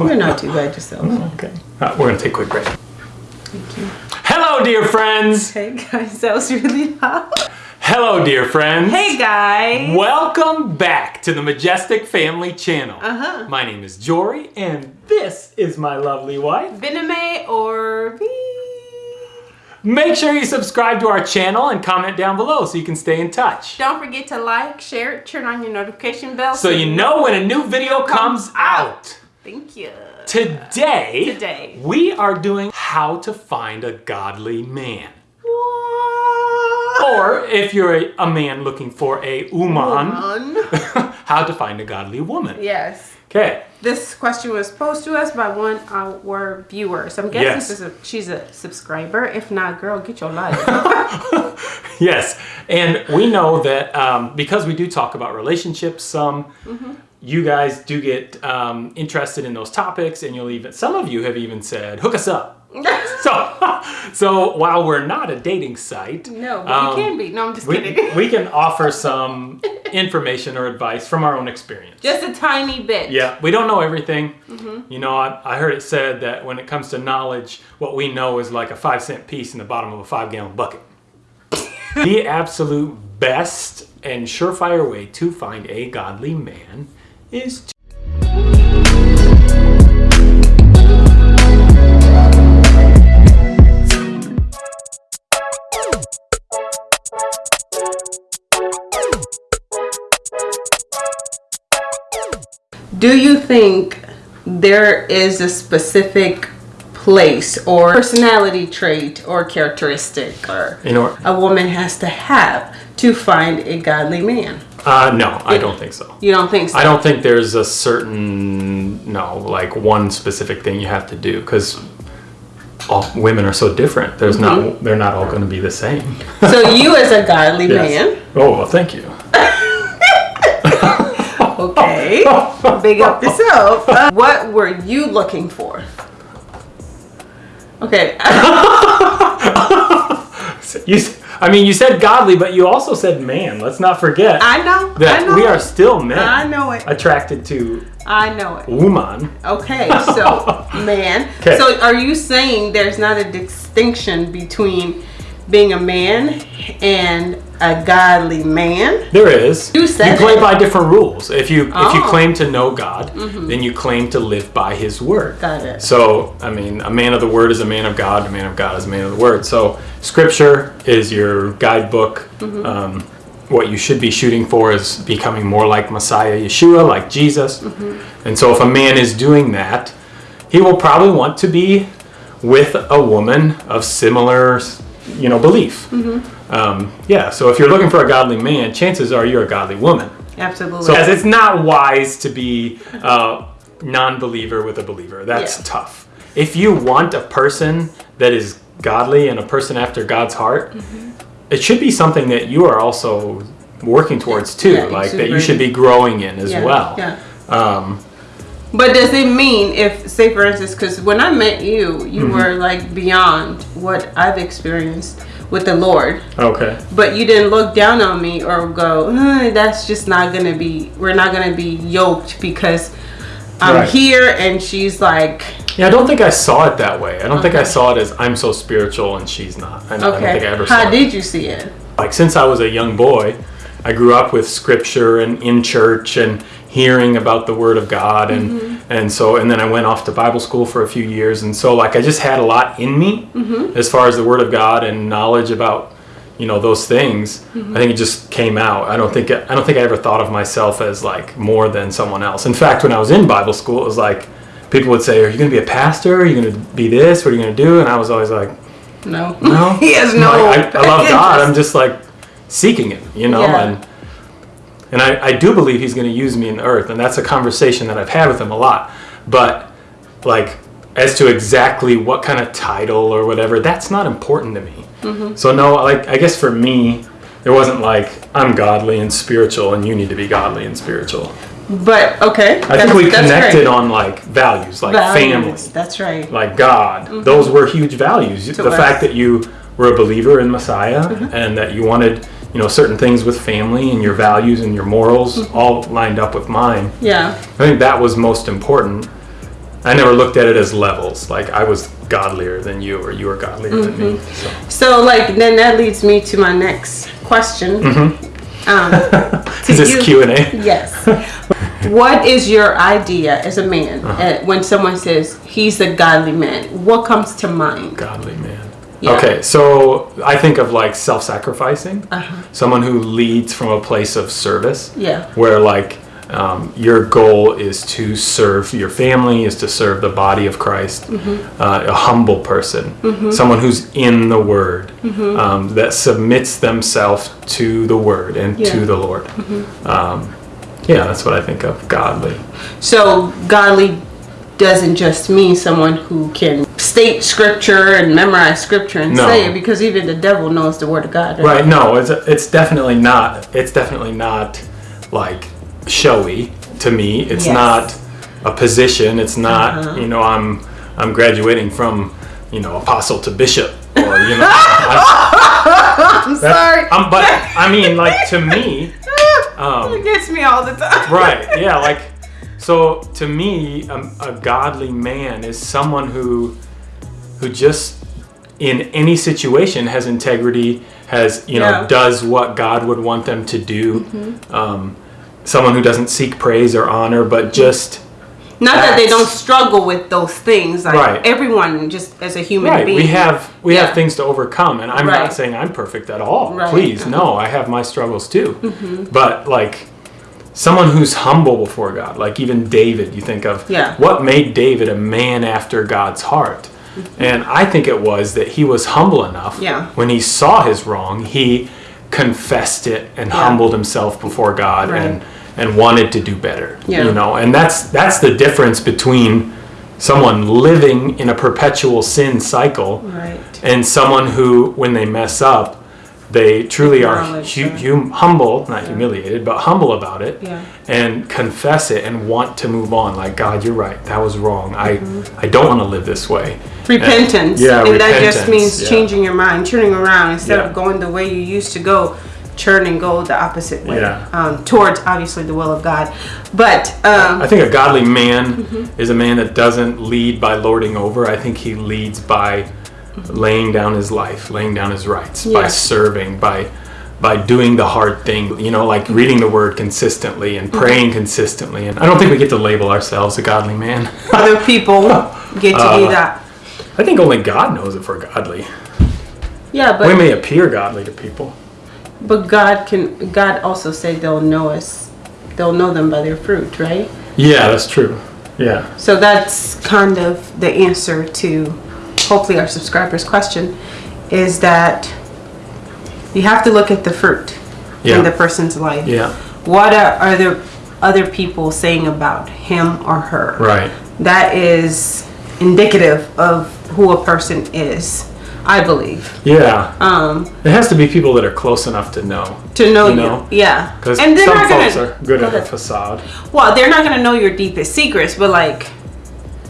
You're not too bad yourself. Okay. Uh, we're gonna take a quick break. Thank you. Hello, dear friends. Hey guys, that was really loud. Hello, dear friends. Hey guys. Welcome back to the Majestic Family Channel. Uh-huh. My name is Jory, and this is my lovely wife. Bename or B. Make sure you subscribe to our channel and comment down below so you can stay in touch. Don't forget to like, share, turn on your notification bell So you know when a new video comes out. Thank you. Today, Today. we are doing how to find a godly man. Or if you're a, a man looking for a woman, how to find a godly woman. Yes. Okay. This question was posed to us by one of our viewers. I'm guessing Yes. she's, a, she's a subscriber. If not, girl, get your life. Yes, and we know that um, because we do talk about relationships, some Mm-hmm. You guys do get um, interested in those topics, and you'll even some of you have even said, "Hook us up." so, so while we're not a dating site, no, but um, you can be. No, I'm just we, kidding. we can offer some information or advice from our own experience. just a tiny bit. Yeah, we don't know everything. Mm-hmm. You know, I, I heard it said that when it comes to knowledge, what we know is like a five cent piece in the bottom of a five gallon bucket. the absolute best and surefire way to find a godly man is to. Do you think there is a specific place or personality trait or characteristic or You know, a woman has to have to find a godly man? Uh, no, I don't think so. You don't think so? I don't think there's a certain, no, like one specific thing you have to do because all women are so different. There's not, they're not all going to be the same. so you as a godly Yes. man, Oh, well, thank you. okay, big up yourself. Uh, what were you looking for? Okay, You, I mean, you said godly, but you also said man. Let's not forget I know. that I know we are it. still men I know it. attracted to I know it. woman. Okay, so man. 'Kay. So are you saying there's not a distinction between being a man and a godly man? There is. You said play it. by different rules. If you if you Oh. Claim to know God, then you claim to live by His word. Got it. So, I mean, a man of the word is a man of God. A man of God is a man of the word. So, Scripture is your guidebook. Mm-hmm. Um, what you should be shooting for is becoming more like Messiah Yeshua, like Jesus. Mm-hmm. And so, if a man is doing that, he will probably want to be with a woman of similar, you know, belief. Mm-hmm. Um, yeah. So, if you're looking for a godly man, chances are you're a godly woman. Absolutely. So, as it's not wise to be a non-believer with a believer. That's Yeah. tough. If you want a person that is godly and a person after God's heart, Mm-hmm. it should be something that you are also working towards too. Yeah, like that you should be growing in as yeah, well. Yeah. Um, But does it mean if, say, for instance, because when I met you, you Mm-hmm. were like beyond what I've experienced with the Lord, okay. but you didn't look down on me or go, "Uh, "That's just not gonna be. We're not gonna be yoked because I'm Right. here and she's like." Yeah, I don't think I saw it that way. I don't think I saw it as I'm so spiritual and she's not. I, I don't Okay. think I ever saw How it. did you see it? like since I was a young boy, I grew up with scripture and in church and hearing about the word of God and Mm-hmm. and so and then I went off to Bible school for a few years and so like I just had a lot in me Mm-hmm. as far as the word of God and knowledge about you know those things. Mm-hmm. I think it just came out. I don't think I don't think I ever thought of myself as like more than someone else. In fact, when I was in Bible school, it was like people would say, "Are you going to be a pastor? Are you going to be this? What are you going to do?" And I was always like, No. no, he has no. Like, I, I love God. I'm just like seeking Him, you know, Yeah. and and I, I do believe He's going to use me in the earth, and that's a conversation that I've had with Him a lot. But like as to exactly what kind of title or whatever, that's not important to me. Mm-hmm. So no, like I guess for me, there wasn't like I'm godly and spiritual, and you need to be godly and spiritual. But okay. I think we connected on like values, like family That's right. like God. Those were huge values. the us. Mm-hmm. fact that you were a believer in Messiah and that you wanted, you know, certain things with family and your values and your morals Mm-hmm. all lined up with mine. Yeah. I think that was most important. I never looked at it as levels. Like I was godlier than you, or you were godlier than me. Mm-hmm. So. So, like, then that leads me to my next question. Um, to Is this you- Q and A? Yes. what is your idea as a man Uh-huh. uh, when someone says he's a godly man? What comes to mind? Godly man. Yeah. Okay, so I think of like self-sacrificing. Uh-huh. Someone who leads from a place of service. Yeah. Where like um, your goal is to serve your family, is to serve the body of Christ. Mm-hmm. Uh, a humble person, someone who's in the Word, Mm-hmm. um, that submits themselves to the Word and Yeah. Mm-hmm. to the Lord. Um, yeah, that's what I think of godly. So, godly doesn't just mean someone who can state scripture and memorize scripture and No. say it because even the devil knows the word of God. Right? No, it's it's definitely not. It's definitely not like showy to me. It's Yes. not a position. It's not Uh-huh. you know I'm I'm graduating from you know apostle to bishop or you know. I, I'm sorry. I'm, but I mean like to me. Um, it gets me all the time. right yeah like so to me um, a godly man is someone who who just in any situation has integrity has you know Yeah. does what god would want them to do Mm-hmm. um, someone who doesn't seek praise or honor but just Not that they don't struggle with those things. Like Right. everyone, just as a human right being. we have we Yeah. have things to overcome and i'm Right. not saying i'm perfect at all Right. please Uh-huh. no i have my struggles too but like someone who's humble before god like even david you think of Yeah. what made david a man after god's heart and i think it was that he was humble enough. Yeah. when he saw his wrong he confessed it and Yeah. humbled himself before god Right. and and wanted to do better Yeah. you know and that's that's the difference between someone living in a perpetual sin cycle Right. and someone who when they mess up they truly are hu- hum- humble not humiliated but humble about it Yeah. and confess it and want to move on like god you're right that was wrong Mm-hmm. i i don't want to live this way Repentance. Yeah, And that just means yeah. changing your mind, turning around instead Yeah. of going the way you used to go, turn and go the opposite way. Yeah. Um, towards obviously the will of God. But um, I think a godly man Mm-hmm. is a man that doesn't lead by lording over. I think he leads by laying down his life, laying down his rights, by serving, by by doing the hard thing, you know, like reading the word consistently and Mm-hmm. praying consistently. And I don't think we get to label ourselves a godly man. other people get to do Uh, that. I think only God knows if we're godly. Yeah, but we may appear godly to people. but God can. God also say they'll know us. They'll know them by their fruit, right? Yeah, that's true. Yeah. So that's kind of the answer to hopefully our subscribers' question is that you have to look at the fruit Yeah. in the person's life. Yeah. What are other other people saying about him or her? Right. That is indicative of who a person is, I believe. Yeah. Um, It has to be people that are close enough to know. to know You know? yeah. Because some not folks gonna- are good Go at a facade. Well, they're not gonna know your deepest secrets, but like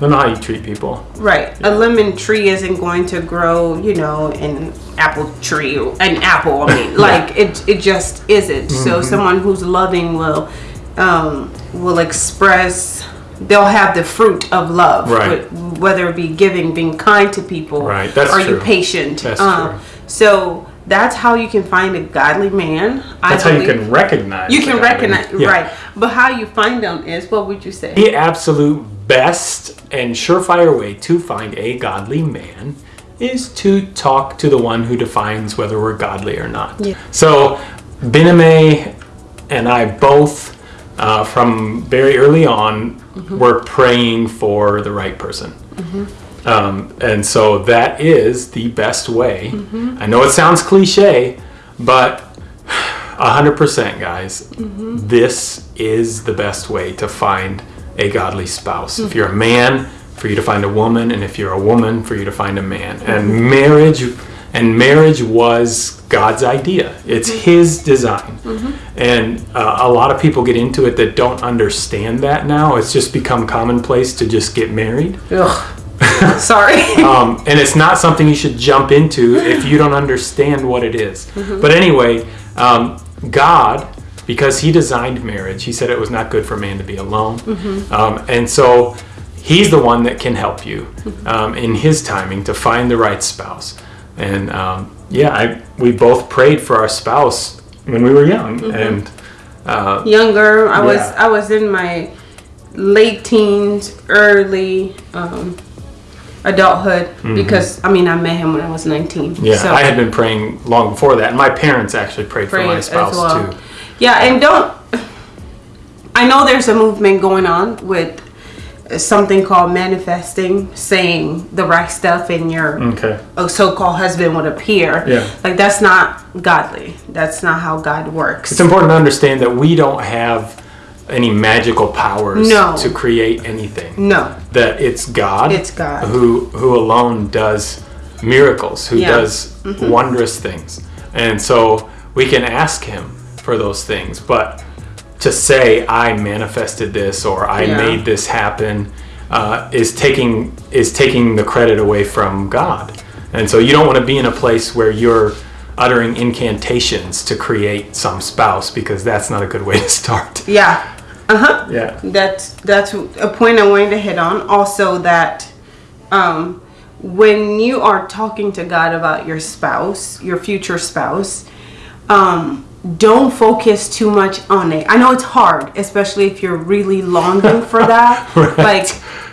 They know how you treat people. Right. A lemon tree isn't going to grow, you know, an apple tree, an apple. I mean, like it, it just isn't. Mm-hmm. So someone who's loving will, um, will express. They'll have the fruit of love, Right. whether it be giving, being kind to people, Right, that's are you patient? That's Um, true. So that's how you can find a godly man. I That's how you can recognize. You can recognize, Yeah. right? But how you find them is what would you say? The absolute best and surefire way to find a godly man is to talk to the one who defines whether we're godly or not. Yeah. So, Biname and I both, uh, from very early on, Mm-hmm. were praying for the right person. Um, and so that is the best way. Mm-hmm. I know it sounds cliche, but 100% guys this is the best way to find a godly spouse if you're a man for you to find a woman and if you're a woman for you to find a man and marriage and marriage was god's idea it's his design and uh, a lot of people get into it that don't understand that now it's just become commonplace to just get married Ugh. Sorry. um, and it's not something you should jump into if you don't understand what it is. Mm-hmm. But anyway, um, God, because He designed marriage, He said it was not good for man to be alone. Mm-hmm. Um, and so he's the one that can help you um, in his timing to find the right spouse. And um, yeah, I, we both prayed for our spouse when we were young, and uh, Younger, I was I was in my late teens, early um, adulthood because I mean I met him when I was 19. Mm-hmm. yeah, so I had been praying long before that, and my parents actually prayed, for my spouse well. too. Yeah, and don't. I know there's a movement going on with something called manifesting, saying the right stuff, and your Okay. so-called husband would appear. Yeah. Like that's not godly. That's not how God works. It's important to understand that we don't have any magical powers No. to create anything. no. That it's God. It's God. who who alone does miracles, who Yeah. Mm-hmm. does wondrous things, and so we can ask Him for those things. But to say I manifested this or I Yeah. made this happen uh, is taking is taking the credit away from God, and so you don't want to be in a place where you're uttering incantations to create some spouse because that's not a good way to start. Yeah. Uh huh. Yeah. That's that's a point I wanted to hit on. Also, that um, when you are talking to God about your spouse, your future spouse, um, don't focus too much on it. I know it's hard, especially if you're really longing for that. Right. Like,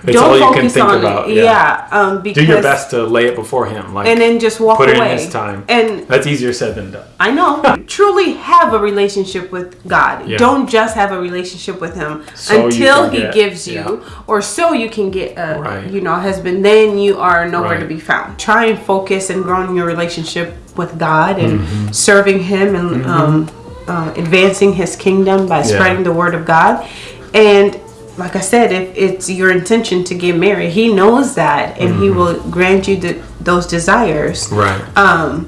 It's don't all you can focus think on about, it. yeah. Yeah. um, because Do your best to lay it before Him, like and then just walk put away. in His time. And That's easier said than done. I know. Truly have a relationship with God. Yeah. Don't just have a relationship with Him So until He get- gives you, yeah. or so you can get a Right. you know husband. Then you are nowhere to be found. Try and focus and grow in your relationship with God and Mm-hmm. serving Him and um, uh, advancing His kingdom by spreading the word of God. And like I said, if it's your intention to get married, He knows that, and He will grant you the, those desires. Mm-hmm. Right. Um,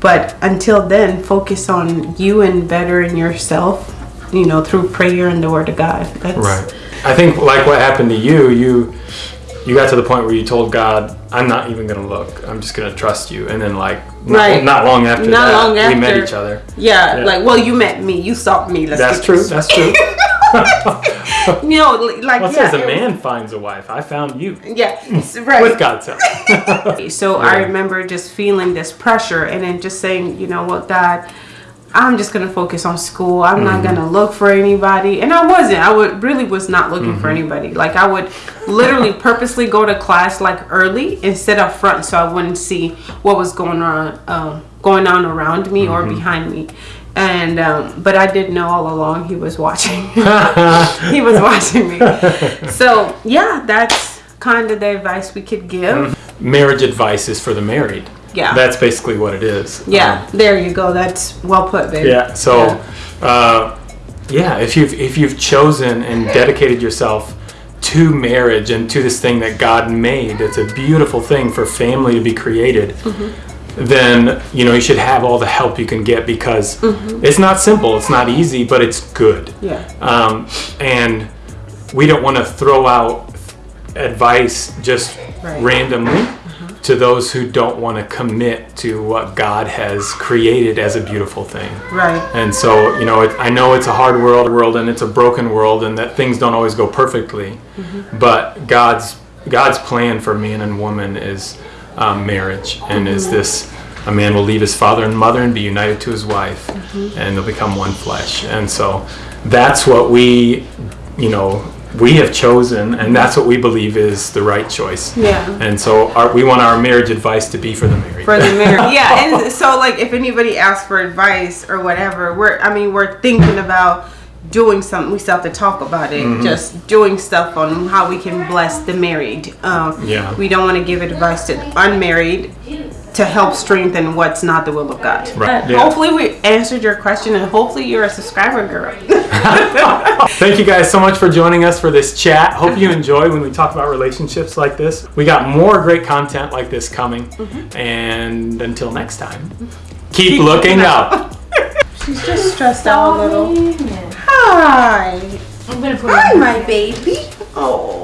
but until then, focus on you and bettering yourself, you know, through prayer and the Word of God. That's, Right. I think like what happened to you, you you got to the point where you told God, "I'm not even gonna look. I'm just gonna trust you." And then like not, Right. not long after Not that, long we met each other. Yeah, Yeah. like, well, you met me, you saw me. Let's That's true. That's true. You know, li- like, What yeah. says a it was- man finds a wife? I found you Yeah, right. with God's help. So I remember just feeling this pressure and then just saying, you know what, God, I'm just gonna focus on school. I'm not Mm-hmm. gonna look for anybody. And I wasn't. I would really was not looking Mm-hmm. for anybody. Like I would literally purposely go to class like early instead of front so I wouldn't see what was going on um, going on around me or Mm-hmm. behind me. And um, but I did know all along he was watching. he was watching me. So yeah, that's kind of the advice we could give. Marriage advice is for the married. Yeah. That's basically what it is. Yeah, there you go. That's well put, baby. Yeah. So, Uh, yeah, if you've if you've chosen and dedicated yourself to marriage and to this thing that God made, it's a beautiful thing for family to be created. Then you know you should have all the help you can get because mm-hmm. it's not simple, it's not easy, but it's good. Yeah. Um, and we don't want to throw out advice just Right. randomly uh-huh. to those who don't want to commit to what God has created as a beautiful thing. Right. And so, you know, it, I know it's a hard world, world, and it's a broken world, and that things don't always go perfectly. Mm-hmm. But God's God's plan for man and woman is um, marriage, and is this: a man will leave his father and mother and be united to his wife, and they'll become one flesh. And so, that's what we, you know, we have chosen, and that's what we believe is the right choice. Yeah. And so, our, we want our marriage advice to be for the married. For the marriage. Yeah, and so like if anybody asks for advice or whatever, we're I mean we're thinking about doing something. We still have to talk about it. Mm-hmm. Just doing stuff on how we can bless the married. Um, Yeah. We don't want to give advice to unmarried to help strengthen what's not the will of God. Right, yeah. Hopefully we answered your question and hopefully you're a subscriber girl. Thank you guys so much for joining us for this chat. Hope you enjoy when we talk about relationships like this. We got more great content like this coming. And until next time, keep, looking up. She's just stressed out a little. Hi. I'm gonna put Hi, my baby. Oh.